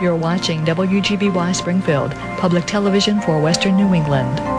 You're watching WGBY Springfield, public television for Western New England.